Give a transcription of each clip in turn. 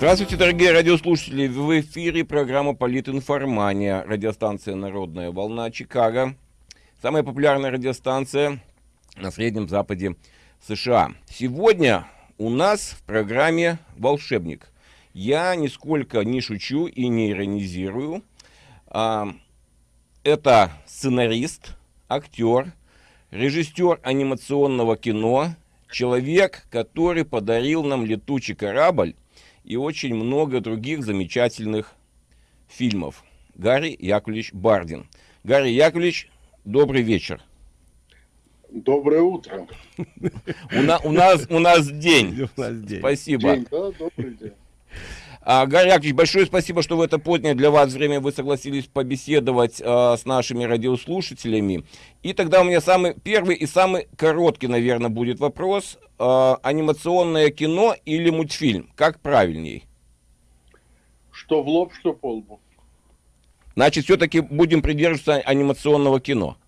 Здравствуйте, дорогие радиослушатели! В эфире программа «Политинформания», радиостанция «Народная волна» Чикаго. Самая популярная радиостанция на Среднем Западе США. Сегодня у нас в программе «Волшебник». Я нисколько не шучу и не иронизирую. А, это сценарист, актер, режиссер анимационного кино, человек, который подарил нам «Летучий корабль», и очень много других замечательных фильмов. Гарри Яковлевич Бардин. Гарри Яковлевич, добрый вечер. Доброе утро. У, на, у, нас, у нас день. Спасибо. День, да, добрый день. А, Гарри Яковлевич, большое спасибо, что в это позднее для вас время вы согласились побеседовать а, с нашими радиослушателями. И тогда у меня самый первый и самый короткий, наверное, будет вопрос. А, анимационное кино или мультфильм? Как правильней? Что в лоб, что по лбу. Значит, все-таки будем придерживаться анимационного кино.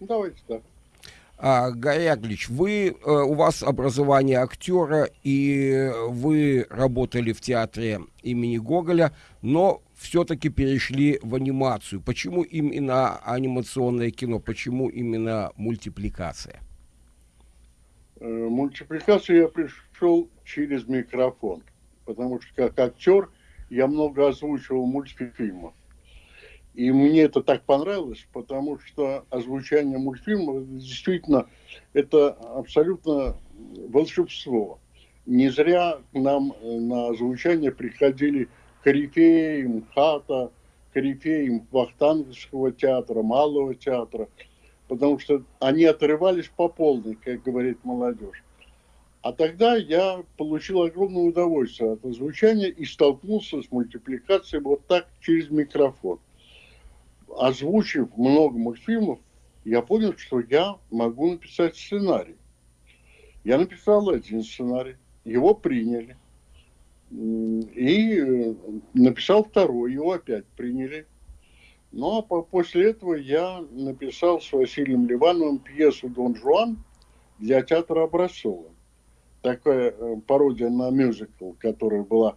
Давайте так. А, Яковлевич, вы, э, у вас образование актера, и вы работали в театре имени Гоголя, но все-таки перешли в анимацию. Почему именно анимационное кино? Почему именно мультипликация? Э, мультипликацию я пришел через микрофон, потому что как актер я много озвучивал мультфильмов. И мне это так понравилось, потому что озвучание мультфильмов действительно это абсолютно волшебство. Не зря к нам э, на озвучание приходили корифеи МХАТа, корифеи Вахтанговского театра, Малого театра, потому что они отрывались по полной, как говорит молодежь. А тогда я получил огромное удовольствие от озвучания и столкнулся с мультипликацией вот так через микрофон озвучив много мультфильмов, я понял, что я могу написать сценарий. Я написал один сценарий, его приняли. И э, написал второй, его опять приняли. Ну а после этого я написал с Василием Ливановым пьесу «Дон Жуан» для театра Образцова. Такая э, пародия на мюзикл, которая была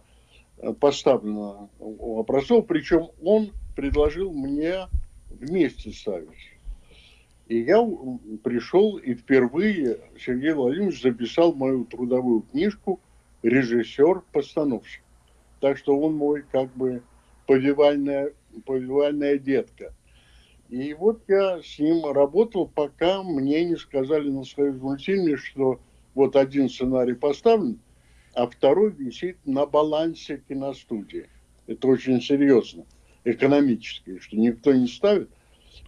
э, поставлена у Образцова. Причем он предложил мне вместе ставить. И я пришел и впервые Сергей Владимирович записал мою трудовую книжку «Режиссер-постановщик». Так что он мой как бы повивальная, повивальная детка. И вот я с ним работал, пока мне не сказали на своем мультфильме, что вот один сценарий поставлен, а второй висит на балансе киностудии. Это очень серьезно экономические, что никто не ставит.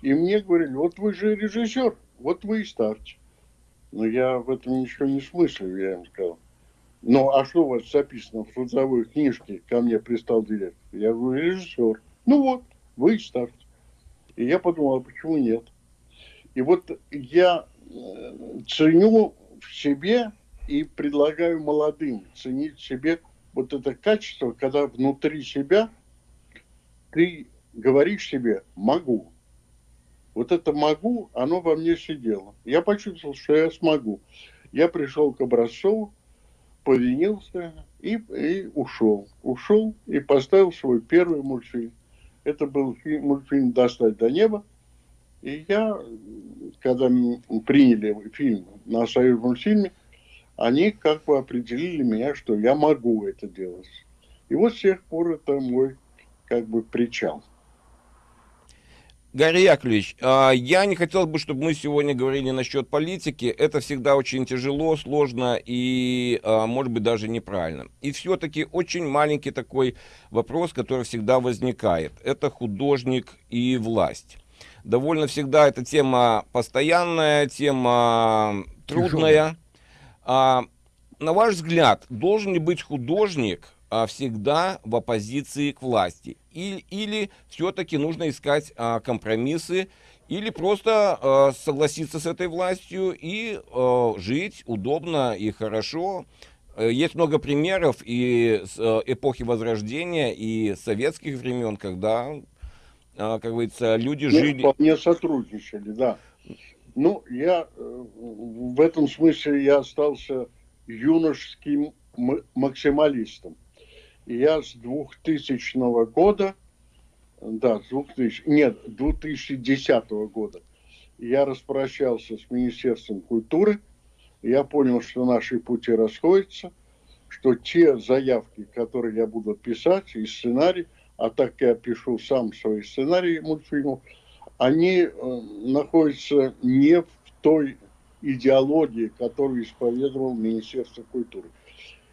И мне говорили, вот вы же режиссер, вот вы и ставьте. Но я в этом ничего не смыслю, я им сказал. Ну, а что у вас записано в трудовой книжке, ко мне пристал директор? Я говорю, режиссер. Ну вот, вы и ставьте. И я подумал, а почему нет? И вот я э, ценю в себе и предлагаю молодым ценить в себе вот это качество, когда внутри себя ты говоришь себе «могу». Вот это «могу», оно во мне сидело. Я почувствовал, что я смогу. Я пришел к Образцову, повинился и, и ушел. Ушел и поставил свой первый мультфильм. Это был фильм, мультфильм «Достать до неба». И я, когда приняли фильм на союз мультфильме, они как бы определили меня, что я могу это делать. И вот с тех пор это мой как бы причал. Гарри Яковлевич, а, я не хотел бы, чтобы мы сегодня говорили насчет политики. Это всегда очень тяжело, сложно и, а, может быть, даже неправильно. И все-таки очень маленький такой вопрос, который всегда возникает. Это художник и власть. Довольно всегда эта тема постоянная, тема трудная. А, на ваш взгляд, должен ли быть художник а, всегда в оппозиции к власти. И, или все-таки нужно искать а, компромиссы, или просто а, согласиться с этой властью и а, жить удобно и хорошо. Э, есть много примеров и с а, эпохи Возрождения, и советских времен, когда, а, как говорится, люди ну, жили... Вполне сотрудничали, да. Ну, я э, в этом смысле я остался юношеским максималистом. Я с 2000 года, да, с 2000, нет, 2010 года я распрощался с Министерством культуры. Я понял, что наши пути расходятся, что те заявки, которые я буду писать, и сценарий, а так я пишу сам свои сценарии мультфильмов, они э, находятся не в той идеологии, которую исповедовал Министерство культуры.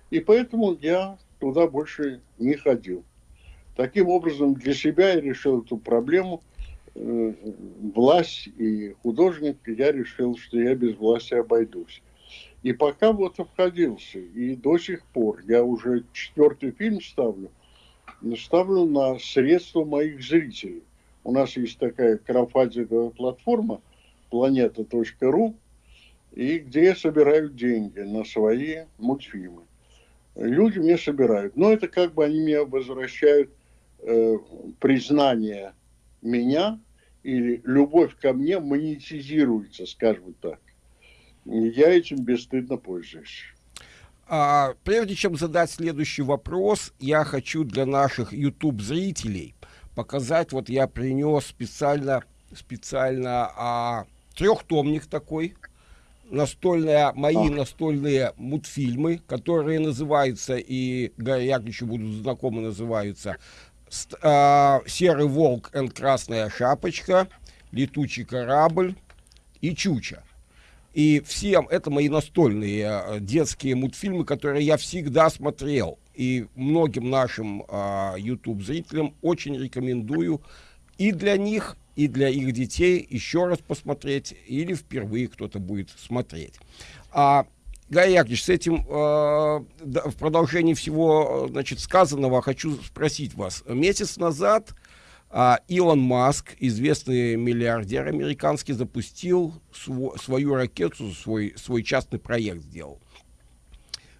И поэтому я туда больше не ходил. Таким образом, для себя я решил эту проблему. Э, власть и художник, я решил, что я без власти обойдусь. И пока вот обходился. И до сих пор я уже четвертый фильм ставлю. Ставлю на средства моих зрителей. У нас есть такая краудфандинговая платформа planeta.ru, и где я собираю деньги на свои мультфильмы. Люди мне собирают. Но это как бы они мне возвращают э, признание меня или любовь ко мне монетизируется, скажем так. Я этим бесстыдно пользуюсь. А, прежде чем задать следующий вопрос, я хочу для наших YouTube-зрителей показать, вот я принес специально, специально а, трехтомник такой, настольные, мои а. настольные мультфильмы, которые называются, и Гарри Яковлевичу будут знакомы, называются а, «Серый волк и красная шапочка», «Летучий корабль» и «Чуча». И всем это мои настольные а, детские мультфильмы, которые я всегда смотрел. И многим нашим а, YouTube-зрителям очень рекомендую и для них, и для их детей еще раз посмотреть, или впервые кто-то будет смотреть. А, Яковлевич, с этим э, да, в продолжении всего значит, сказанного хочу спросить вас. Месяц назад э, Илон Маск, известный миллиардер американский, запустил св свою ракету, свой, свой частный проект сделал.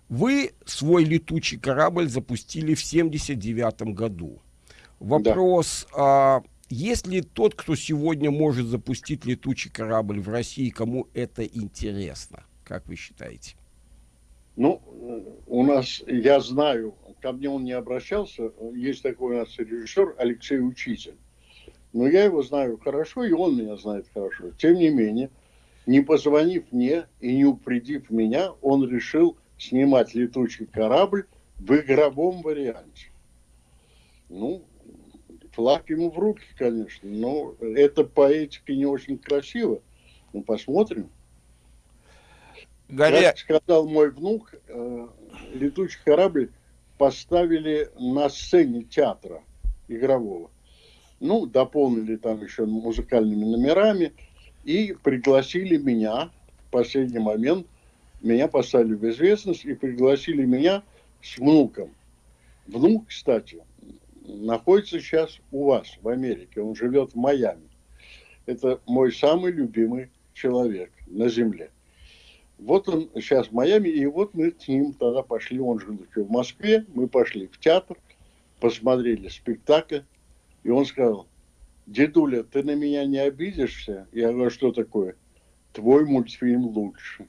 Вы свой летучий корабль запустили в 79 году. Вопрос, да. а, есть ли тот, кто сегодня может запустить летучий корабль в России, кому это интересно? Как вы считаете? Ну, у нас, я знаю, ко мне он не обращался, есть такой у нас режиссер Алексей Учитель. Но я его знаю хорошо, и он меня знает хорошо. Тем не менее, не позвонив мне и не упредив меня, он решил снимать летучий корабль в игровом варианте. Ну, флаг ему в руки, конечно, но это поэтика не очень красиво. Ну, посмотрим. Горя... Как сказал мой внук, э, летучий корабль поставили на сцене театра игрового. Ну, дополнили там еще музыкальными номерами и пригласили меня в последний момент меня поставили в известность и пригласили меня с внуком. Внук, кстати, находится сейчас у вас в Америке. Он живет в Майами. Это мой самый любимый человек на земле. Вот он сейчас в Майами, и вот мы с ним тогда пошли, он жил еще в Москве, мы пошли в театр, посмотрели спектакль, и он сказал, дедуля, ты на меня не обидишься? Я говорю, что такое? Твой мультфильм лучше.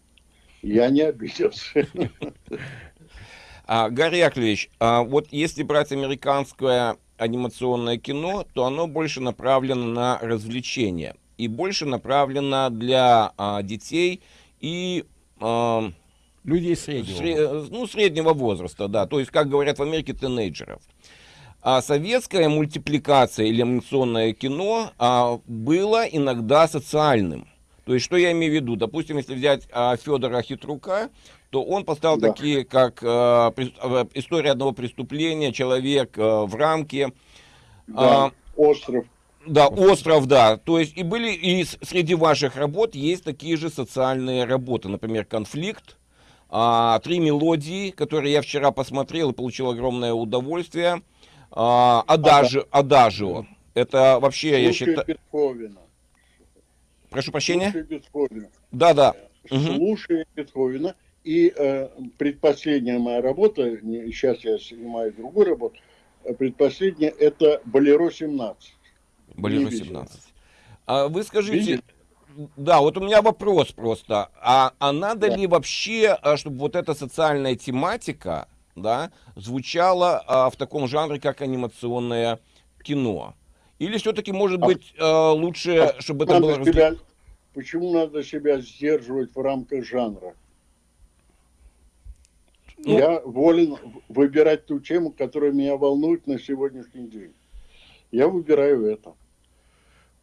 Я не обиделся. А, Гарри Яковлевич, а вот если брать американское анимационное кино, то оно больше направлено на развлечения и больше направлено для а, детей и а, людей среднего. Сре, ну, среднего возраста, да, то есть, как говорят в Америке, тинейджеров. А советская мультипликация или анимационное кино а, было иногда социальным. То есть, что я имею в виду? Допустим, если взять а, Федора Хитрука, то он поставил да. такие, как при, а, история одного преступления, человек а, в рамке. Да, а, остров. Да, остров, да. То есть, и были, и среди ваших работ есть такие же социальные работы, например, конфликт, а, три мелодии, которые я вчера посмотрел и получил огромное удовольствие. А, Адажи, Адажио. Это вообще, Слушай, я считаю... Бетховена. Прошу прощения? Слушай Бетховена. Да, да. Слушай угу. Бетховена. И э, предпоследняя моя работа, сейчас я снимаю другую работу, э, предпоследняя это Болеро 17. Болеро 17. А вы скажите, Видели? да, вот у меня вопрос просто, а, а надо да. ли вообще, а, чтобы вот эта социальная тематика, да, звучало а, в таком жанре, как анимационное кино? Или все-таки, может А- быть, а, лучше, чтобы это было... Себя, почему надо себя сдерживать в рамках жанра? Ну- Я волен выбирать ту тему, которая меня волнует на сегодняшний день. Я выбираю это.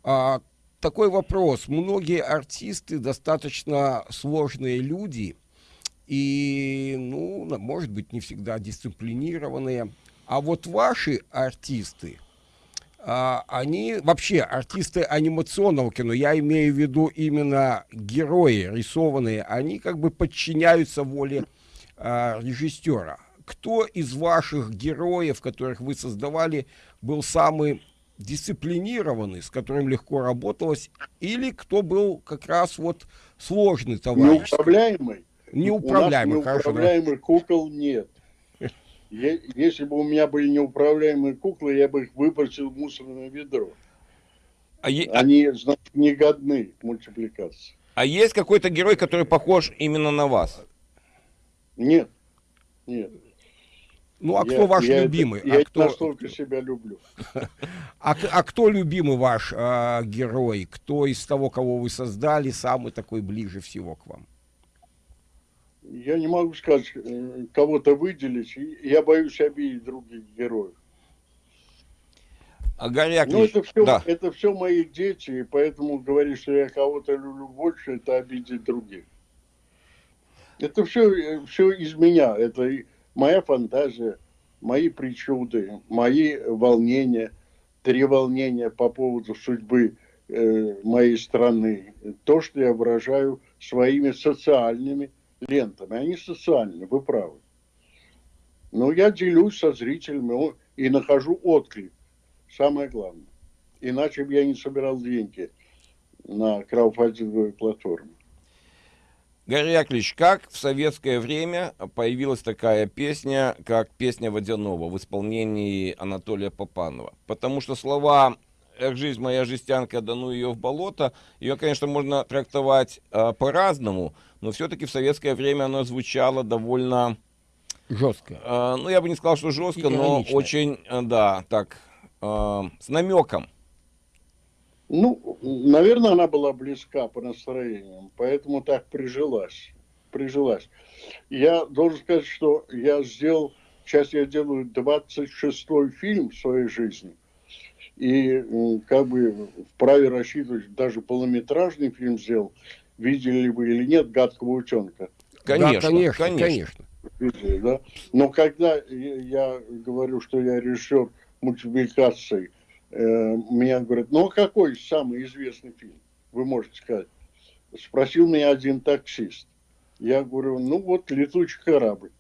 А, такой вопрос. Многие артисты достаточно сложные люди и, ну, может быть, не всегда дисциплинированные. А вот ваши артисты, а, они вообще артисты анимационного кино, я имею в виду именно герои рисованные, они как бы подчиняются воле а, режиссера. Кто из ваших героев, которых вы создавали, был самый дисциплинированный, с которым легко работалось, или кто был как раз вот сложный товарищ? Неуправляемый? Неуправляемый, У нас хорошо. да. неуправляемых кукол нет. Если бы у меня были неуправляемые куклы, я бы их выбросил в мусорное ведро. А, е- а- Они, значит, не годны к мультипликации. а есть какой-то герой, который похож именно на вас? Нет. Нет. Ну, а Я- кто ваш я это- любимый? я а, это кто, настолько себя люблю. а, а кто любимый ваш а, герой? Кто из того, кого вы создали, самый такой ближе всего к вам? Я не могу сказать, э, кого-то выделить. Я боюсь обидеть других героев. А Гарри Ну, это все, да. это все мои дети, и поэтому говорить, что я кого-то люблю больше, это обидеть других. Это все, все из меня. Это моя фантазия, мои причуды, мои волнения, треволнения по поводу судьбы э, моей страны. То, что я выражаю своими социальными лентами. Они социальные, вы правы. Но я делюсь со зрителями и нахожу отклик. Самое главное. Иначе бы я не собирал деньги на краудфандинговой платформе. Гарри Яковлевич, как в советское время появилась такая песня, как «Песня Водянова» в исполнении Анатолия Попанова? Потому что слова «Эх, жизнь моя жестянка, да ну ее в болото», ее, конечно, можно трактовать э, по-разному, но все-таки в советское время она звучала довольно, Жестко. э, ну, я бы не сказал, что жестко, но очень, э, да, так, э, с намеком. Ну, наверное, она была близка по настроениям, поэтому так прижилась. Прижилась. Я должен сказать, что я сделал, сейчас я делаю 26-й фильм в своей жизни, и как бы вправе рассчитывать, даже полнометражный фильм сделал, видели вы или нет «Гадкого утенка». Конечно, да, конечно, конечно. конечно. Видели, да? Но когда я говорю, что я режиссер мультипликации, меня говорят, ну а какой самый известный фильм, вы можете сказать? Спросил меня один таксист. Я говорю, ну вот «Летучий корабль».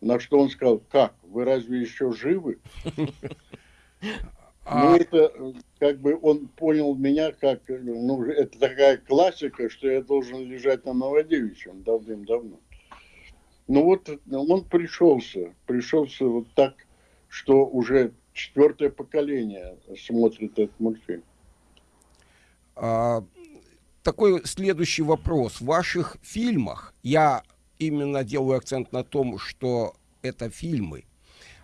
На что он сказал, как, вы разве еще живы? А, Ну, это э, как бы он понял меня как, э, ну, это такая классика, что я должен лежать на Новодевичьем давным-давно. Ну вот э, он пришелся, пришелся вот так, что уже четвертое поколение смотрит этот мультфильм. а, такой следующий вопрос. В ваших фильмах, я именно делаю акцент на том, что это фильмы,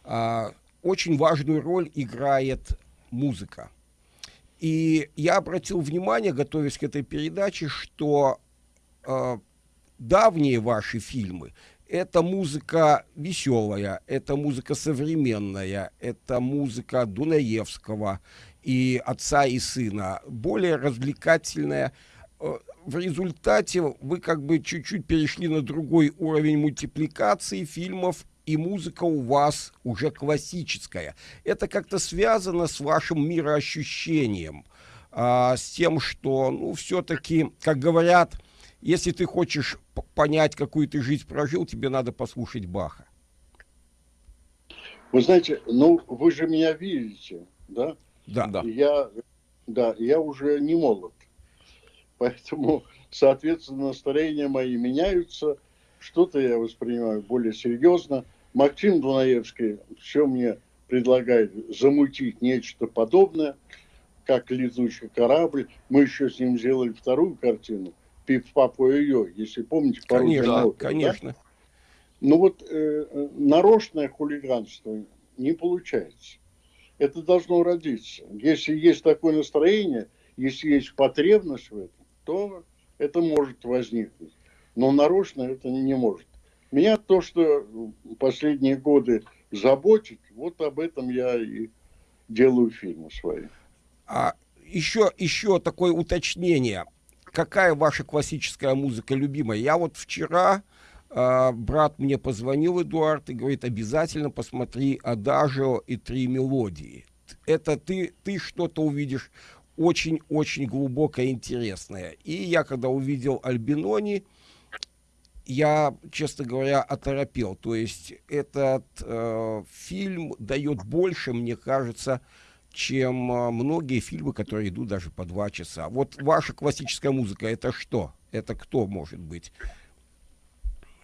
а, очень важную роль играет музыка. И я обратил внимание, готовясь к этой передаче, что э, давние ваши фильмы это музыка веселая, это музыка современная, это музыка Дунаевского и отца и сына, более развлекательная. Э, В результате вы как бы чуть-чуть перешли на другой уровень мультипликации фильмов, и музыка у вас уже классическая. Это как-то связано с вашим мироощущением, а, с тем, что, ну, все-таки, как говорят, если ты хочешь понять, какую ты жизнь прожил, тебе надо послушать Баха. Вы знаете, ну вы же меня видите, да? Да. Да. Я, да, я уже не молод. Поэтому, соответственно, настроения мои меняются. Что-то я воспринимаю более серьезно. Максим Дунаевский все мне предлагает замутить нечто подобное, как летучий корабль. Мы еще с ним сделали вторую картину. Пип Папа ее, если помните, Конечно, на оперу, да? конечно. Ну вот э, нарочное хулиганство не получается. Это должно родиться. Если есть такое настроение, если есть потребность в этом, то это может возникнуть. Но нарочно это не может. Меня то, что последние годы заботит, вот об этом я и делаю фильмы свои. А еще, еще такое уточнение. Какая ваша классическая музыка любимая? Я вот вчера, э, брат мне позвонил, Эдуард, и говорит, обязательно посмотри «Адажио» и «Три мелодии». Это ты, ты что-то увидишь очень-очень глубокое, интересное. И я, когда увидел Альбинони, я, честно говоря, оторопел. То есть этот э, фильм дает больше, мне кажется, чем э, многие фильмы, которые идут даже по два часа. Вот ваша классическая музыка, это что? Это кто может быть?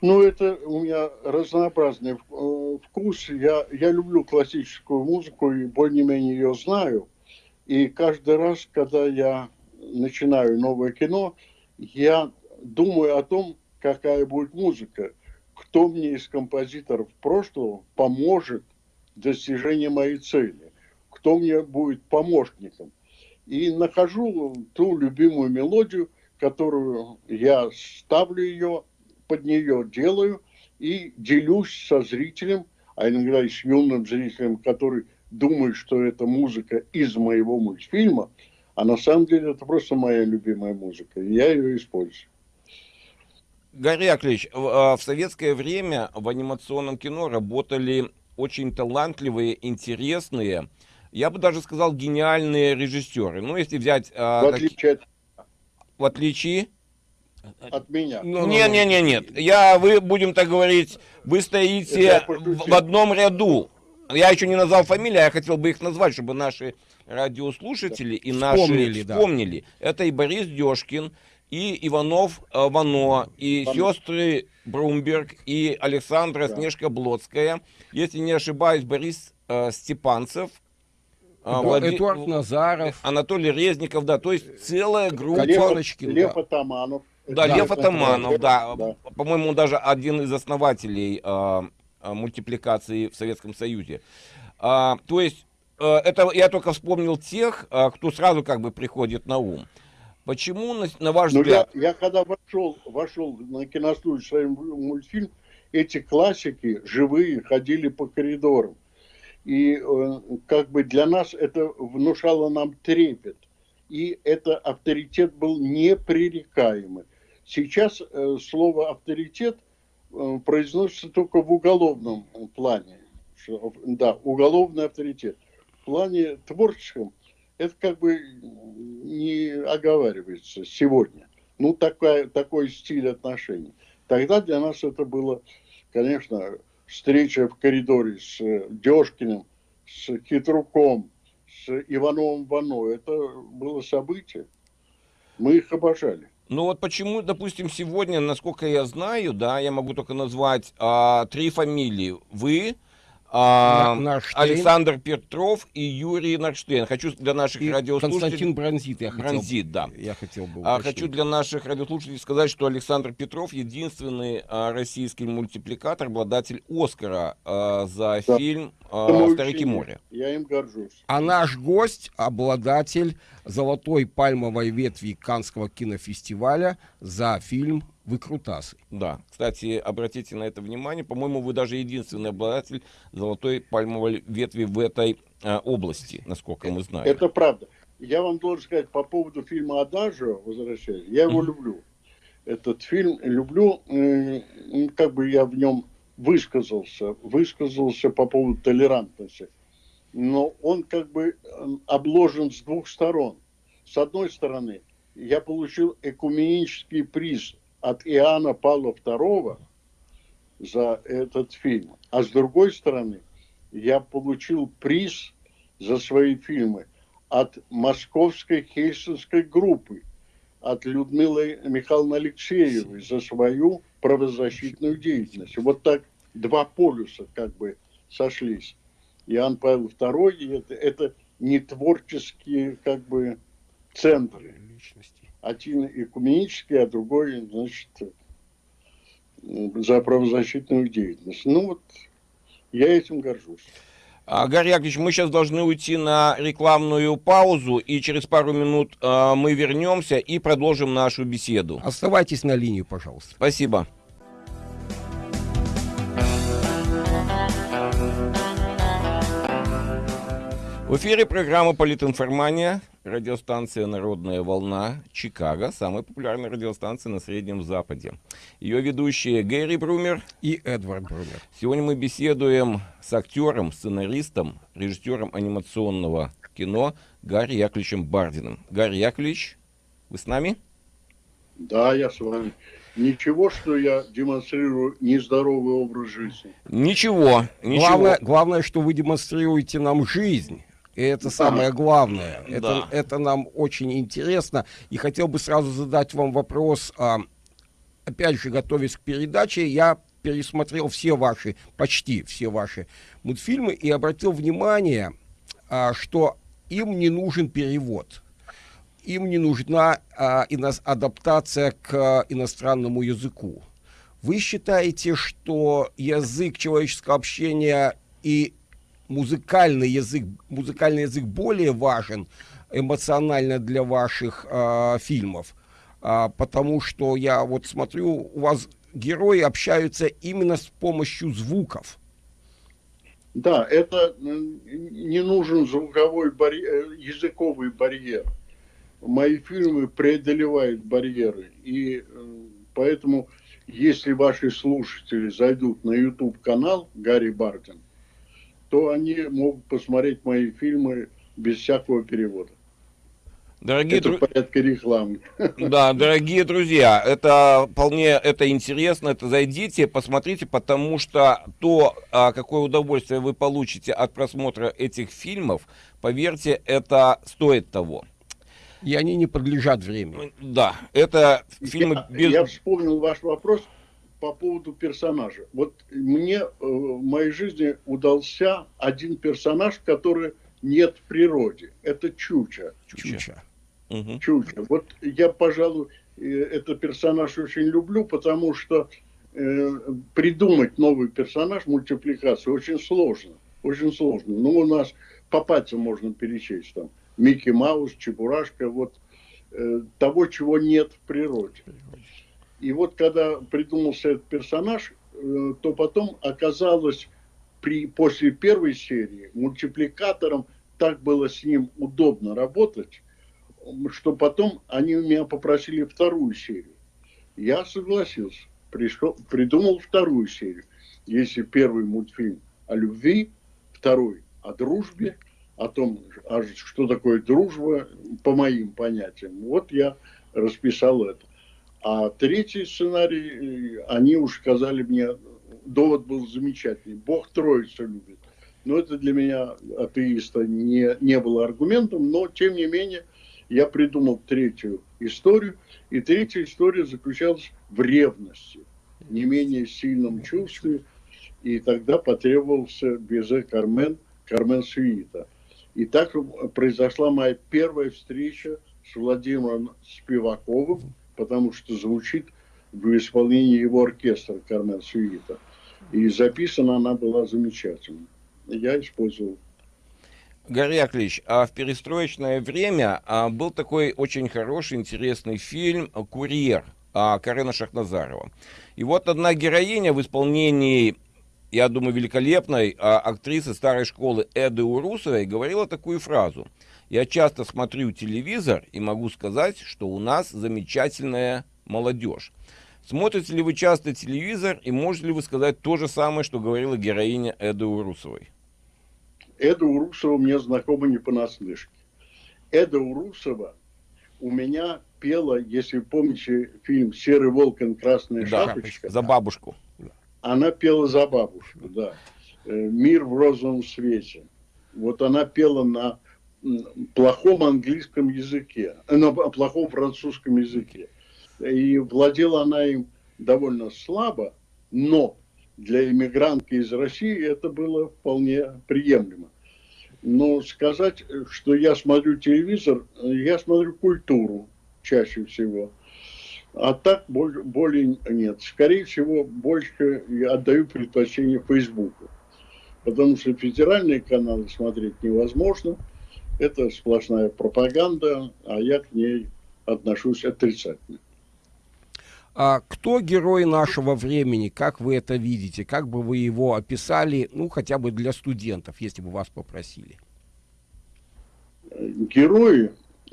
Ну, это у меня разнообразный э, вкус. Я, я люблю классическую музыку и более-менее ее знаю. И каждый раз, когда я начинаю новое кино, я думаю о том, какая будет музыка, кто мне из композиторов прошлого поможет в достижении моей цели, кто мне будет помощником. И нахожу ту любимую мелодию, которую я ставлю ее, под нее делаю и делюсь со зрителем, а иногда и с юным зрителем, который думает, что это музыка из моего мультфильма, а на самом деле это просто моя любимая музыка, и я ее использую. Гарри в, а, в советское время в анимационном кино работали очень талантливые, интересные, я бы даже сказал, гениальные режиссеры. Ну, если взять... А, в отличие от... В отличие... От меня. Ну, не, не, не, нет. Я, вы, будем так говорить, вы стоите в, в одном ряду. Я еще не назвал фамилии, а я хотел бы их назвать, чтобы наши радиослушатели да. и наши вспомнили. вспомнили. Да. Это и Борис Дешкин, и Иванов э, Вано, и Вано. сестры Брумберг, и Александра да. Снежка Блодская. Если не ошибаюсь, Борис э, Степанцев. Э, да, Влади... Эдуард Назаров. Анатолий Резников, да, то есть целая группа. Лев, Лев да. Атаманов. Да, да, Лев Атаманов, да. да. По-моему, даже один из основателей э, мультипликации в Советском Союзе. А, то есть, э, это я только вспомнил тех, э, кто сразу как бы приходит на ум. Почему, на, на ваш ну, взгляд... Я, я когда вошел, вошел на киностудию своим мультфильм, эти классики живые ходили по коридорам. И э, как бы для нас это внушало нам трепет. И это авторитет был непререкаемый. Сейчас э, слово авторитет э, произносится только в уголовном плане. Да, уголовный авторитет. В плане творческом это как бы не оговаривается сегодня. Ну, такая, такой стиль отношений. Тогда для нас это было, конечно, встреча в коридоре с Дёшкиным, с Хитруком, с Ивановым Вано. Это было событие. Мы их обожали. Ну вот почему, допустим, сегодня, насколько я знаю, да, я могу только назвать а, три фамилии. Вы, а, Александр Петров и Юрий Нарштейн. Хочу для наших и радиослушателей... Константин Бронзит, я хотел, Бронзит, да. Я хотел бы а, Хочу для наших радиослушателей сказать, что Александр Петров единственный а, российский мультипликатор, обладатель Оскара а, за да. фильм а, «Старики моря». Я им горжусь. А наш гость, обладатель золотой пальмовой ветви Канского кинофестиваля за фильм выкрутасы. Да, кстати, обратите на это внимание, по-моему, вы даже единственный обладатель золотой пальмовой ветви в этой э, области, насколько мы знаем. Это правда. Я вам должен сказать по поводу фильма «Адажио», возвращаясь, я его mm-hmm. люблю. Этот фильм люблю, как бы я в нем высказался, высказался по поводу толерантности. Но он как бы обложен с двух сторон. С одной стороны, я получил экуменический приз от Иоанна Павла II за этот фильм. А с другой стороны, я получил приз за свои фильмы от Московской Хельсинской группы, от Людмилы Михайловны Алексеевой за свою правозащитную деятельность. Вот так два полюса как бы сошлись. Иоанн Павел II, это, это не творческие как бы центры. Личности один экуменический, а другой, значит, за правозащитную деятельность. Ну вот, я этим горжусь. А, Гарри Яковлевич, мы сейчас должны уйти на рекламную паузу, и через пару минут э, мы вернемся и продолжим нашу беседу. Оставайтесь на линии, пожалуйста. Спасибо. В эфире программа «Политинформания», радиостанция «Народная волна», Чикаго, самая популярная радиостанция на Среднем Западе. Ее ведущие Гэри Брумер и Эдвард Брумер. Сегодня мы беседуем с актером, сценаристом, режиссером анимационного кино Гарри Яковлевичем Бардиным. Гарри Яковлевич, вы с нами? Да, я с вами. Ничего, что я демонстрирую нездоровый образ жизни. Ничего, ничего. Главное, главное, что вы демонстрируете нам жизнь. И это самое главное. Это, да. это нам очень интересно. И хотел бы сразу задать вам вопрос. А, опять же, готовясь к передаче, я пересмотрел все ваши, почти все ваши мультфильмы и обратил внимание, а, что им не нужен перевод. Им не нужна а, ино- адаптация к а, иностранному языку. Вы считаете, что язык человеческого общения и музыкальный язык, музыкальный язык более важен эмоционально для ваших э, фильмов, э, потому что я вот смотрю, у вас герои общаются именно с помощью звуков. Да, это не нужен звуковой барьер, языковый барьер. Мои фильмы преодолевают барьеры, и поэтому, если ваши слушатели зайдут на YouTube канал Гарри Барден, то они могут посмотреть мои фильмы без всякого перевода. Дорогие это дру... порядка рекламы. Да, дорогие друзья, это вполне это интересно, это зайдите, посмотрите, потому что то, а, какое удовольствие вы получите от просмотра этих фильмов, поверьте, это стоит того. И они не подлежат времени. Да, это фильмы я, без... Я вспомнил ваш вопрос по поводу персонажа. Вот мне э, в моей жизни удался один персонаж, который нет в природе. Это Чуча. Чуча. Угу. Чуча. Вот я, пожалуй, э, этот персонаж очень люблю, потому что э, придумать новый персонаж, мультипликацию, очень сложно. Очень сложно. Ну, у нас по пальцам можно перечесть там. Микки Маус, Чебурашка, вот э, того, чего нет в природе. И вот когда придумался этот персонаж, э, то потом оказалось, при, после первой серии мультипликатором так было с ним удобно работать, что потом они меня попросили вторую серию. Я согласился, пришел, придумал вторую серию. Если первый мультфильм о любви, второй о дружбе, о том, что такое дружба, по моим понятиям. Вот я расписал это. А третий сценарий, э, они уж сказали мне, довод был замечательный. Бог Троицу любит. Но это для меня, атеиста, не, не было аргументом, но тем не менее я придумал третью историю. И третья история заключалась в ревности, не менее сильном чувстве. И тогда потребовался Безе Кармен, Кармен Суита. И так произошла моя первая встреча с Владимиром Спиваковым, потому что звучит в исполнении его оркестра Кармен Сюита. И записана она была замечательно. Я использовал. Гарри Яковлевич, а в перестроечное время а, был такой очень хороший, интересный фильм «Курьер» а, Карена Шахназарова. И вот одна героиня в исполнении, я думаю, великолепной а, актрисы старой школы Эды Урусовой говорила такую фразу – я часто смотрю телевизор и могу сказать, что у нас замечательная молодежь. Смотрите ли вы часто телевизор и можете ли вы сказать то же самое, что говорила героиня Эды Урусовой? Эда Урусова мне знакома не понаслышке. Эда Урусова у меня пела, если помните фильм «Серый волк и красная да, шапочка». За бабушку. Она пела за бабушку, да. «Мир в розовом свете». Вот она пела на плохом английском языке, э, на плохом французском языке. И владела она им довольно слабо, но для иммигрантки из России это было вполне приемлемо. Но сказать, что я смотрю телевизор, я смотрю культуру чаще всего. А так более нет. Скорее всего, больше я отдаю предпочтение Фейсбуку. Потому что федеральные каналы смотреть невозможно. Это сплошная пропаганда, а я к ней отношусь отрицательно. А кто герой нашего времени? Как вы это видите? Как бы вы его описали, ну, хотя бы для студентов, если бы вас попросили? Герои,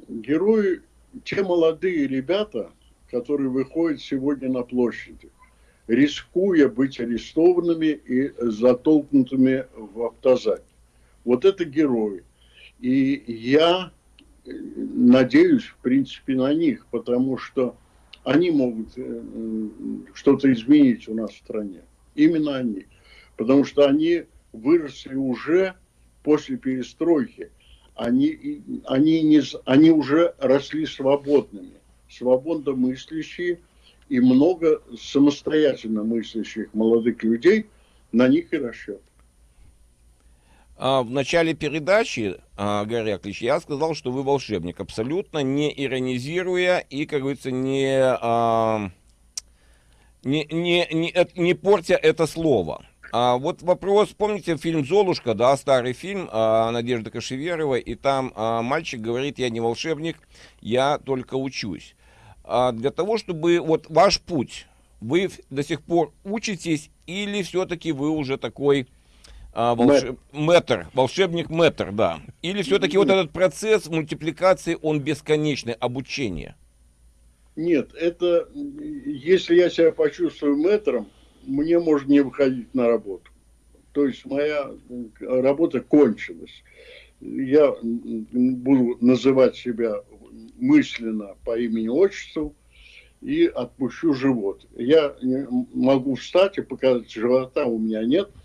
герои, те молодые ребята, которые выходят сегодня на площади, рискуя быть арестованными и затолкнутыми в автозак. Вот это герои. И я надеюсь, в принципе, на них, потому что они могут э, что-то изменить у нас в стране. Именно они. Потому что они выросли уже после перестройки. Они, они, не, они уже росли свободными, свободно мыслящие, и много самостоятельно мыслящих молодых людей на них и расчет. А, в начале передачи, а, Гарри Аклич, я сказал, что вы волшебник, абсолютно не иронизируя и, как говорится, не, а, не, не, не, не портя это слово. А вот вопрос, помните фильм «Золушка», да, старый фильм а, Надежды Кашеверовой, и там а, мальчик говорит, я не волшебник, я только учусь. А, для того, чтобы вот ваш путь, вы до сих пор учитесь или все-таки вы уже такой а, волш... Мэтр, волшебник Мэтр, да. Или все-таки вот этот процесс мультипликации, он бесконечный, обучение? Нет, это, если я себя почувствую мэтром, мне можно не выходить на работу. То есть моя работа кончилась. Я буду называть себя мысленно по имени-отчеству и отпущу живот. Я могу встать и показать, живота у меня нет –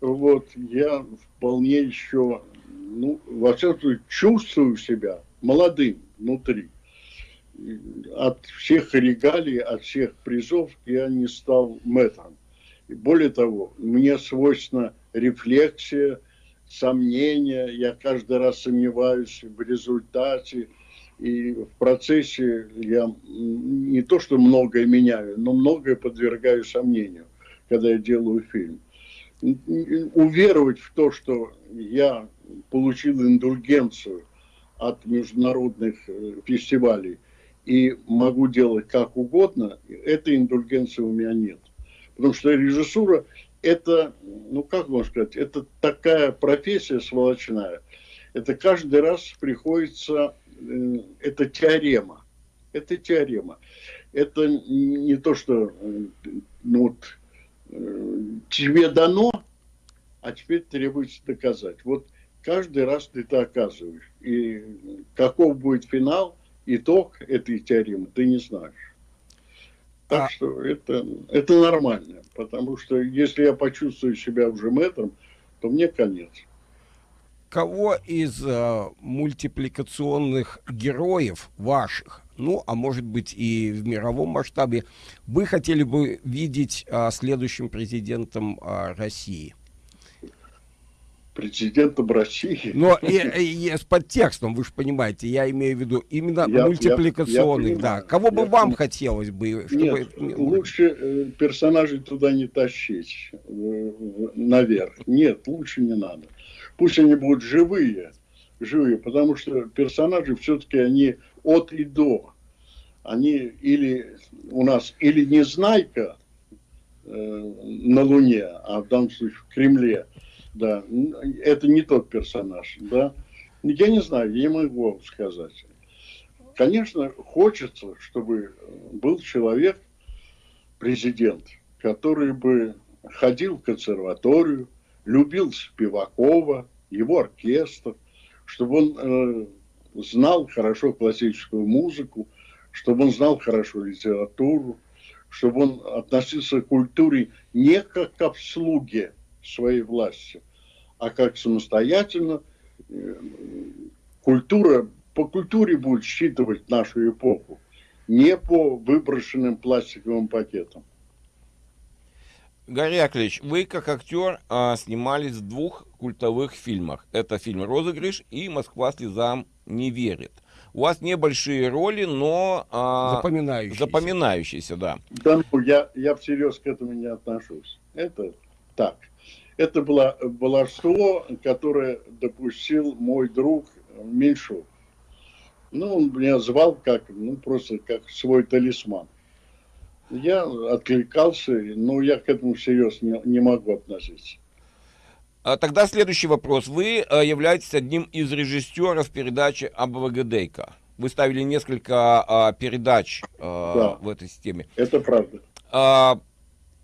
вот, я вполне еще, ну, во всяком случае, чувствую себя молодым внутри. От всех регалий, от всех призов я не стал мэтром. И более того, мне свойственна рефлексия, сомнения, я каждый раз сомневаюсь в результате, и в процессе я не то что многое меняю, но многое подвергаю сомнению, когда я делаю фильм уверовать в то, что я получил индульгенцию от международных э, фестивалей и могу делать как угодно, этой индульгенции у меня нет. Потому что режиссура это, ну как можно сказать, это такая профессия сволочная. Это каждый раз приходится, э, это теорема. Это теорема. Это не то, что э, ну, вот, тебе дано, а теперь требуется доказать. Вот каждый раз ты это оказываешь. И каков будет финал, итог этой теоремы, ты не знаешь. Так а... что это, это нормально, потому что если я почувствую себя уже мэтром, то мне конец. Кого из э, мультипликационных героев ваших ну, а может быть и в мировом масштабе, вы хотели бы видеть а, следующим президентом а, России? Президентом России? Но и, и, и с подтекстом, вы же понимаете, я имею в виду именно я, мультипликационных, я, я да. Кого бы вам хотелось бы? Чтобы... Нет, лучше э, персонажей туда не тащить э, наверх. Нет, лучше не надо. Пусть они будут живые, живые, потому что персонажи все-таки они от и до. Они или у нас или Незнайка э, на Луне, а в данном случае в Кремле, да, это не тот персонаж, да. Я не знаю, я не могу вам сказать. Конечно, хочется, чтобы был человек, президент, который бы ходил в консерваторию, любил Спивакова, его оркестр, чтобы он э, знал хорошо классическую музыку, чтобы он знал хорошо литературу, чтобы он относился к культуре не как к обслуге своей власти, а как самостоятельно. Э, культура, по культуре будет считывать нашу эпоху, не по выброшенным пластиковым пакетам. Гарри Аклич, вы как актер а, снимались в двух культовых фильмах. Это фильм «Розыгрыш» и «Москва слезам не верит». у вас небольшие роли, но а, запоминающиеся. запоминающиеся, да. Да, ну, я, я всерьез к этому не отношусь. Это так. Это было баловство, которое допустил мой друг Меньшов. Ну, он меня звал как, ну, просто как свой талисман. Я откликался, но я к этому всерьез не, не могу относиться. А тогда следующий вопрос. Вы э, являетесь одним из режиссеров передачи АБВГДейка. Вы ставили несколько а, передач а, да, в этой системе. Это правда.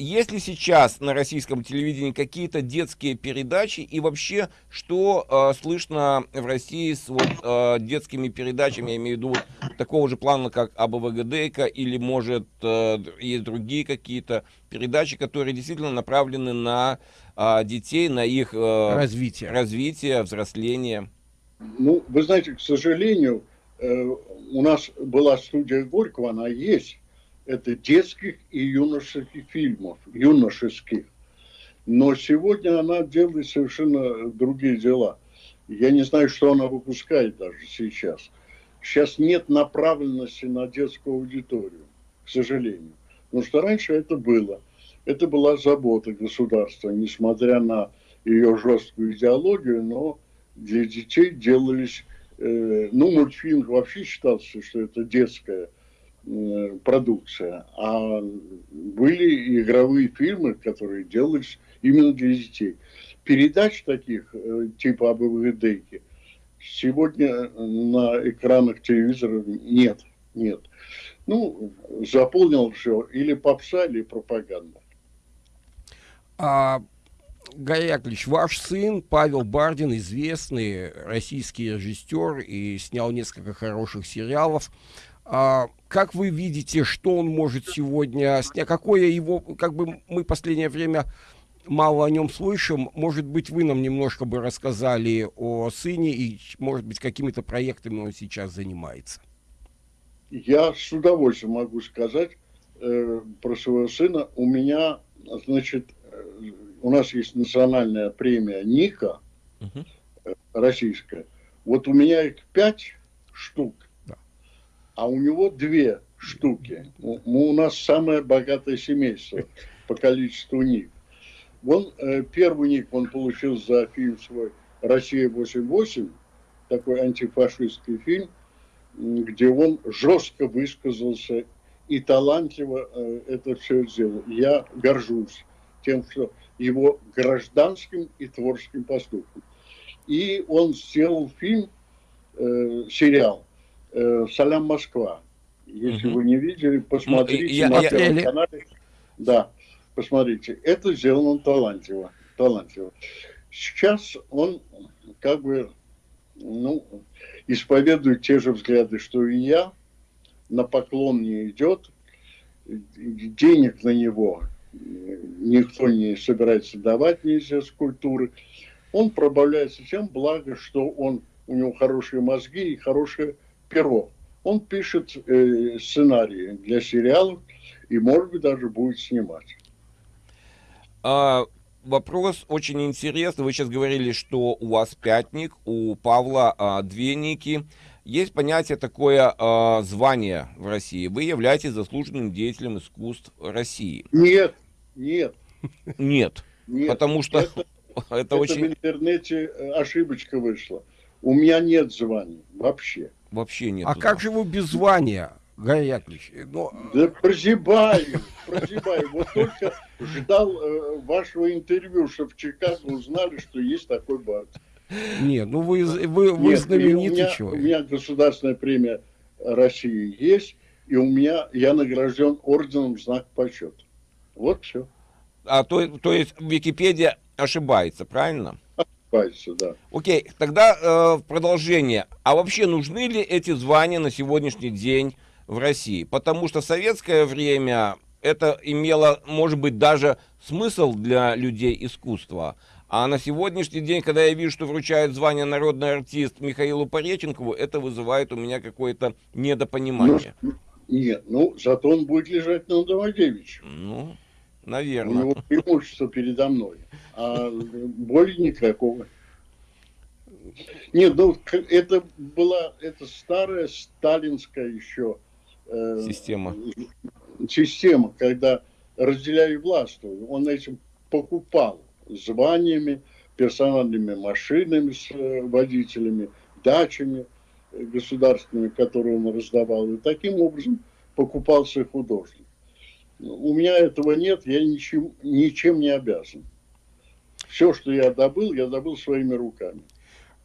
Есть ли сейчас на российском телевидении какие-то детские передачи и вообще что э, слышно в России с вот, э, детскими передачами, я имею в виду вот, такого же плана, как АБВГДК или может э, есть другие какие-то передачи, которые действительно направлены на э, детей, на их э, развитие. развитие, взросление? Ну, вы знаете, к сожалению, э, у нас была студия Горького, она есть, это детских и юношеских фильмов, юношеских. Но сегодня она делает совершенно другие дела. Я не знаю, что она выпускает даже сейчас. Сейчас нет направленности на детскую аудиторию, к сожалению. Потому что раньше это было. Это была забота государства, несмотря на ее жесткую идеологию, но для детей делались... Э, ну, мультфильм вообще считался, что это детская продукция, а были игровые фильмы, которые делались именно для детей. Передач таких, э, типа АБВДейки, сегодня на экранах телевизора нет, нет. Ну, заполнил все или попса, или пропаганда. А, Гарри Яковлевич, ваш сын Павел Бардин, известный российский режиссер и снял несколько хороших сериалов. А, как вы видите, что он может сегодня снять? Какое его, как бы мы последнее время мало о нем слышим. Может быть, вы нам немножко бы рассказали о сыне и, может быть, какими-то проектами он сейчас занимается. Я с удовольствием могу сказать э, про своего сына. У меня, значит, э, у нас есть национальная премия Ника, угу. российская. Вот у меня их пять штук а у него две штуки. У, у нас самое богатое семейство по количеству ник. Он, э, первый ник он получил за фильм свой «Россия-88», такой антифашистский фильм, где он жестко высказался и талантливо э, это все сделал. Я горжусь тем, что его гражданским и творческим поступком. И он сделал фильм, э, сериал э, «Салям Москва». Если угу. вы не видели, посмотрите ну, я, на я, Первом я... канале. Да, посмотрите. Это сделано талантливо. талантливо. Сейчас он как бы ну, исповедует те же взгляды, что и я, на поклон не идет, денег на него никто не собирается давать с культуры. Он пробавляется тем, благо, что он, у него хорошие мозги и хорошая перо. Он пишет э, сценарии для сериалов и, может быть, даже будет снимать. А, вопрос очень интересный. Вы сейчас говорили, что у вас пятник, у Павла а, две ники. Есть понятие такое а, звание в России. Вы являетесь заслуженным деятелем искусств России. Нет, нет. Нет. Нет. Потому что это, это, это очень... в интернете э, ошибочка вышла. У меня нет званий вообще вообще нет. А как же вы без звания? Гарри Яковлевич, но... Да прозябаю, прозябаю. Вот только ждал э, вашего интервью, чтобы в Чикаго узнали, что есть такой бар. Нет, ну вы, вы, вы Нет, знаменитый у меня, человек. У меня государственная премия России есть, и у меня я награжден орденом знак почета. Вот все. А то, то есть Википедия ошибается, правильно? Ошибается, да. Окей, тогда э, продолжение. А вообще нужны ли эти звания на сегодняшний день в России? Потому что в советское время это имело, может быть, даже смысл для людей искусства. А на сегодняшний день, когда я вижу, что вручают звание народный артист Михаилу Пореченкову, это вызывает у меня какое-то недопонимание. Ну, нет, ну, зато он будет лежать на Домодевиче. Ну, наверное. У него преимущество передо мной а боли никакого. Нет, ну это была это старая сталинская еще э, система. Система, когда разделяли власть. Он этим покупал званиями, персональными машинами с э, водителями, дачами государственными, которые он раздавал. И таким образом покупался художник. У меня этого нет, я ничем, ничем не обязан. Все, что я добыл, я добыл своими руками.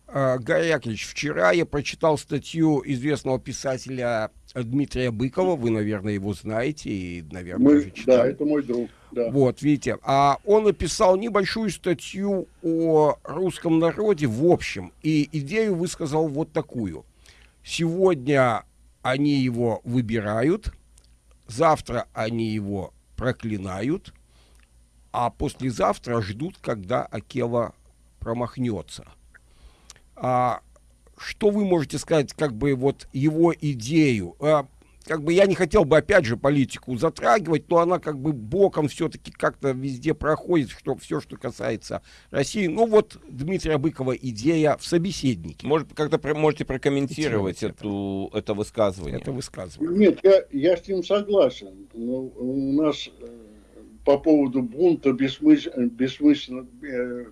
А, Гарри Яковлевич, вчера я прочитал статью известного писателя Дмитрия Быкова, вы, наверное, его знаете и, наверное, Мы, уже читали. Да, это мой друг. Да. Вот, видите, а он написал небольшую статью о русском народе в общем, и идею высказал вот такую. Сегодня они его выбирают, завтра они его проклинают, а послезавтра ждут, когда Акела промахнется. А, что вы можете сказать, как бы вот его идею? А, как бы я не хотел бы опять же политику затрагивать, но она как бы боком все-таки как-то везде проходит, что все, что касается России. Ну вот Дмитрия Быкова идея в собеседнике. Может, как-то про, можете прокомментировать эту, это высказывание? Это высказывание. Нет, я, я с ним согласен. Но ну, у нас э, по поводу бунта бессмысленно, бессмысленно э,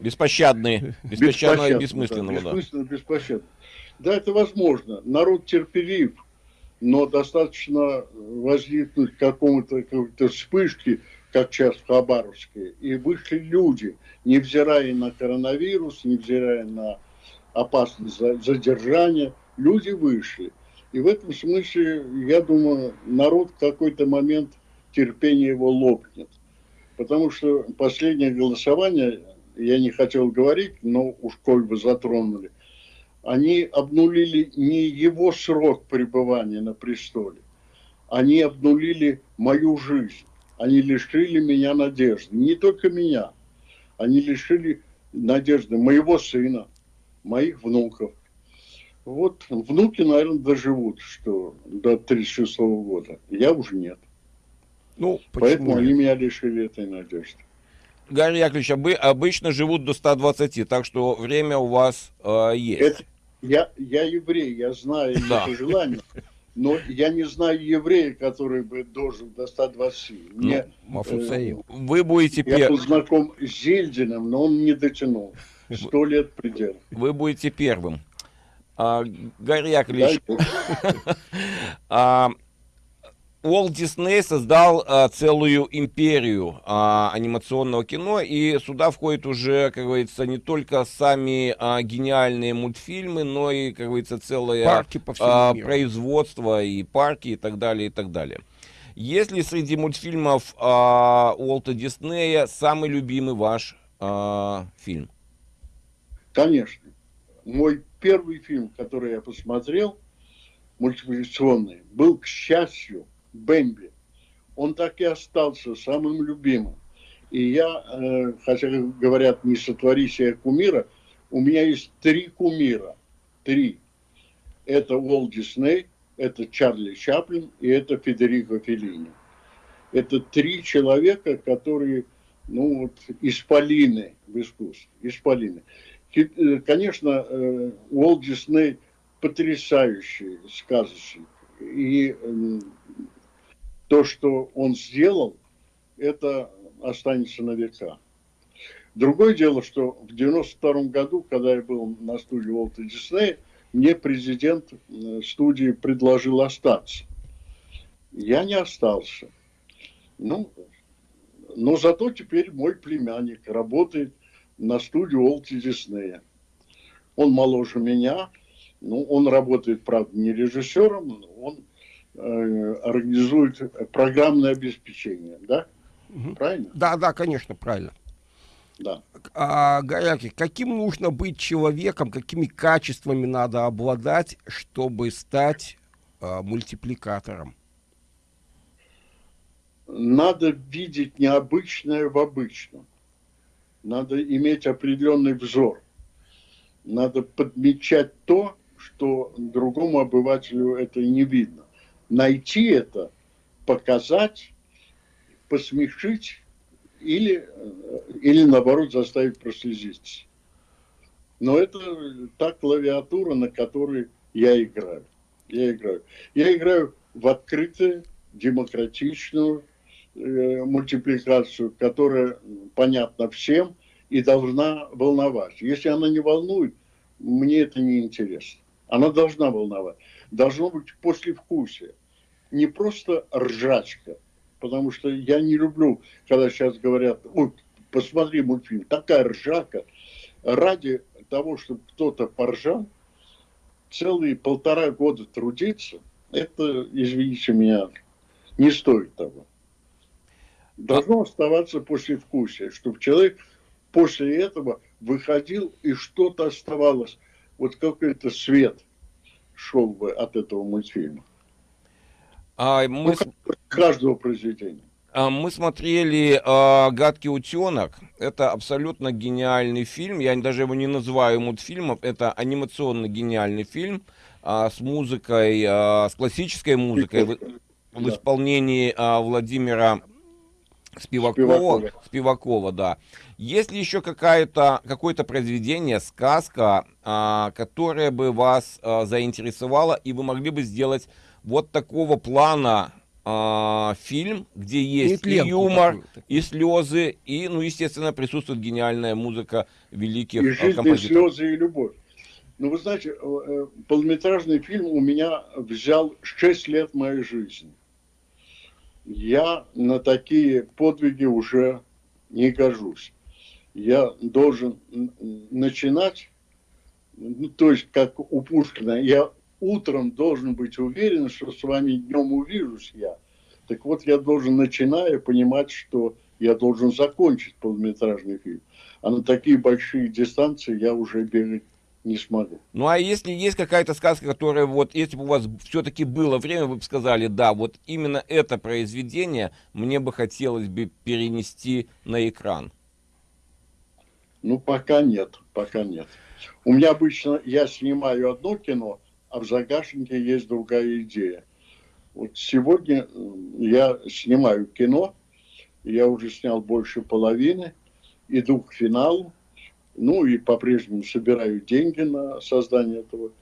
Беспощадные. Беспощадного бессмысленного, да. Бессмысленно, беспощадно. Да, это возможно. Народ терпелив, но достаточно возникнуть какому-то какой-то вспышки, как сейчас в Хабаровске, и вышли люди, невзирая на коронавирус, невзирая на опасность задержания, люди вышли. И в этом смысле, я думаю, народ в какой-то момент терпение его лопнет. Потому что последнее голосование я не хотел говорить, но уж коль бы затронули, они обнулили не его срок пребывания на престоле, они обнулили мою жизнь, они лишили меня надежды, не только меня, они лишили надежды моего сына, моих внуков. Вот внуки, наверное, доживут, что до 36 -го года. Я уже нет. Ну, Поэтому они меня лишили этой надежды. Гарри Яковлевич, обычно живут до 120, так что время у вас э, есть. Это, я, я еврей, я знаю да. это желание, но я не знаю еврея, который бы должен до 120. Ну, Мне, ну, э, вы будете Я пер... был знаком с Зельдиным, но он не дотянул. Сто лет предел. Вы будете первым. А, Гарри Яковлевич, а, Уолт Дисней создал а, целую империю а, анимационного кино, и сюда входят уже, как говорится, не только сами а, гениальные мультфильмы, но и, как говорится, целое парки по а, производство и парки и так далее, и так далее. Есть ли среди мультфильмов а, Уолта Диснея самый любимый ваш а, фильм? Конечно. Мой первый фильм, который я посмотрел, мультипликационный, был, к счастью, Бэмби. Он так и остался самым любимым. И я, э, хотя говорят, не сотвори себе кумира, у меня есть три кумира. Три. Это Уолт Дисней, это Чарли Чаплин и это Федерико Феллини. Это три человека, которые, ну вот, исполины в искусстве. Исполины. Э, конечно, э, Уолт Дисней потрясающий сказочник. И то, что он сделал, это останется на века. Другое дело, что в 92 году, когда я был на студии Уолта Диснея, мне президент э, студии предложил остаться. Я не остался. Ну, но зато теперь мой племянник работает на студии Уолта Диснея. Он моложе меня, ну, он работает, правда, не режиссером, он организует программное обеспечение, да? Угу. Правильно? Да, да, конечно, правильно. Да. А, Горяки, каким нужно быть человеком, какими качествами надо обладать, чтобы стать а, мультипликатором? Надо видеть необычное в обычном. Надо иметь определенный взор. Надо подмечать то, что другому обывателю это не видно найти это, показать, посмешить или, или наоборот заставить прослезиться. Но это та клавиатура, на которой я играю. Я играю. Я играю в открытую, демократичную э, мультипликацию, которая понятна всем и должна волновать. Если она не волнует, мне это не интересно. Она должна волновать. Должно быть послевкусие. Не просто ржачка. Потому что я не люблю, когда сейчас говорят, ой, посмотри мультфильм, такая ржака. Ради того, чтобы кто-то поржал, целые полтора года трудиться, это, извините меня, не стоит того. Должно оставаться послевкусие, чтобы человек после этого выходил и что-то оставалось, вот какой-то свет шел бы от этого мультфильма. А мы... Ну, каждого произведения. А, мы смотрели э, «Гадкий утенок». Это абсолютно гениальный фильм. Я даже его не называю мультфильмом. Это анимационно гениальный фильм э, с музыкой, э, с классической музыкой в, в исполнении э, Владимира Спивакова. Спивакова. Спивакова, да. Есть ли еще какое-то какое произведение, сказка, э, которое бы вас э, заинтересовало, и вы могли бы сделать вот такого плана а, фильм, где есть и, и юмор, и слезы, и, ну, естественно, присутствует гениальная музыка великих и жизнь, композиторов. И слезы, и любовь. Ну, вы знаете, э, э, полнометражный фильм у меня взял 6 лет моей жизни. Я на такие подвиги уже не гожусь. Я должен начинать, ну, то есть, как у Пушкина, я утром должен быть уверен, что с вами днем увижусь я. Так вот, я должен, начиная, понимать, что я должен закончить полнометражный фильм. А на такие большие дистанции я уже бегать не смогу. Ну, а если есть какая-то сказка, которая вот, если бы у вас все-таки было время, вы бы сказали, да, вот именно это произведение мне бы хотелось бы перенести на экран? Ну, пока нет, пока нет. У меня обычно, я снимаю одно кино, а в загашнике есть другая идея. Вот сегодня я снимаю кино, я уже снял больше половины, иду к финалу, ну и по-прежнему собираю деньги на создание этого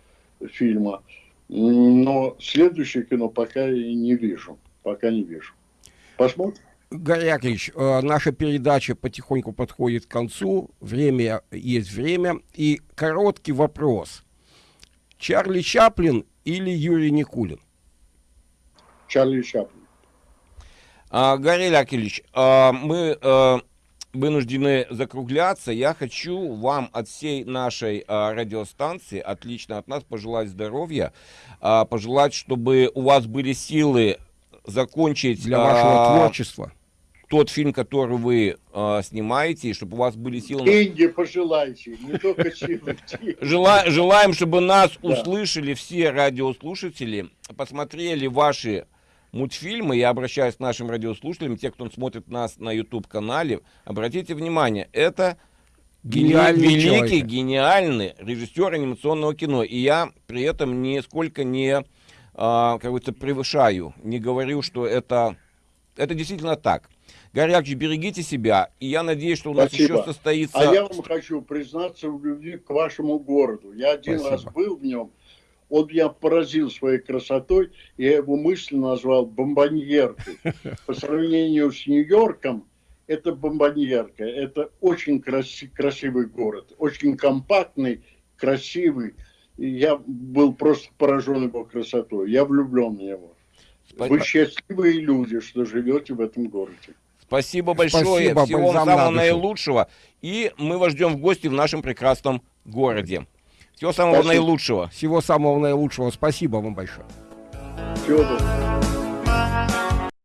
фильма. Но следующее кино пока я не вижу, пока не вижу. Посмотрим. Гарри Яковлевич, э, наша передача потихоньку подходит к концу, время есть время, и короткий вопрос – Чарли Чаплин или Юрий Никулин? Чарли Чаплин. А, Гарри Лякелич, а, мы а, вынуждены закругляться. Я хочу вам от всей нашей а, радиостанции, отлично от нас, пожелать здоровья, а, пожелать, чтобы у вас были силы закончить... Для вашего а, творчества тот фильм, который вы э, снимаете, и чтобы у вас были силы... Деньги пожелайте, не только силы. Жела, желаем, чтобы нас да. услышали все радиослушатели, посмотрели ваши мультфильмы. Я обращаюсь к нашим радиослушателям, те, кто смотрит нас на YouTube-канале. Обратите внимание, это гениальный великий, человек. гениальный режиссер анимационного кино. И я при этом нисколько не, а, как говорится, превышаю, не говорю, что это, это действительно так. Горячий, берегите себя. И я надеюсь, что у нас Спасибо. еще состоится... А я вам хочу признаться в любви к вашему городу. Я один Спасибо. раз был в нем. Он меня поразил своей красотой. Я его мысленно назвал бомбоньеркой. По сравнению с Нью-Йорком, это бомбоньерка. Это очень краси красивый город. Очень компактный, красивый. И я был просто поражен его красотой. Я влюблен в него. Спасибо. Вы счастливые люди, что живете в этом городе. Спасибо большое. Спасибо, Всего вам самого наилучшего. И мы вас ждем в гости в нашем прекрасном городе. Всего самого Спасибо. наилучшего. Всего самого наилучшего. Спасибо вам большое. Всего доброго.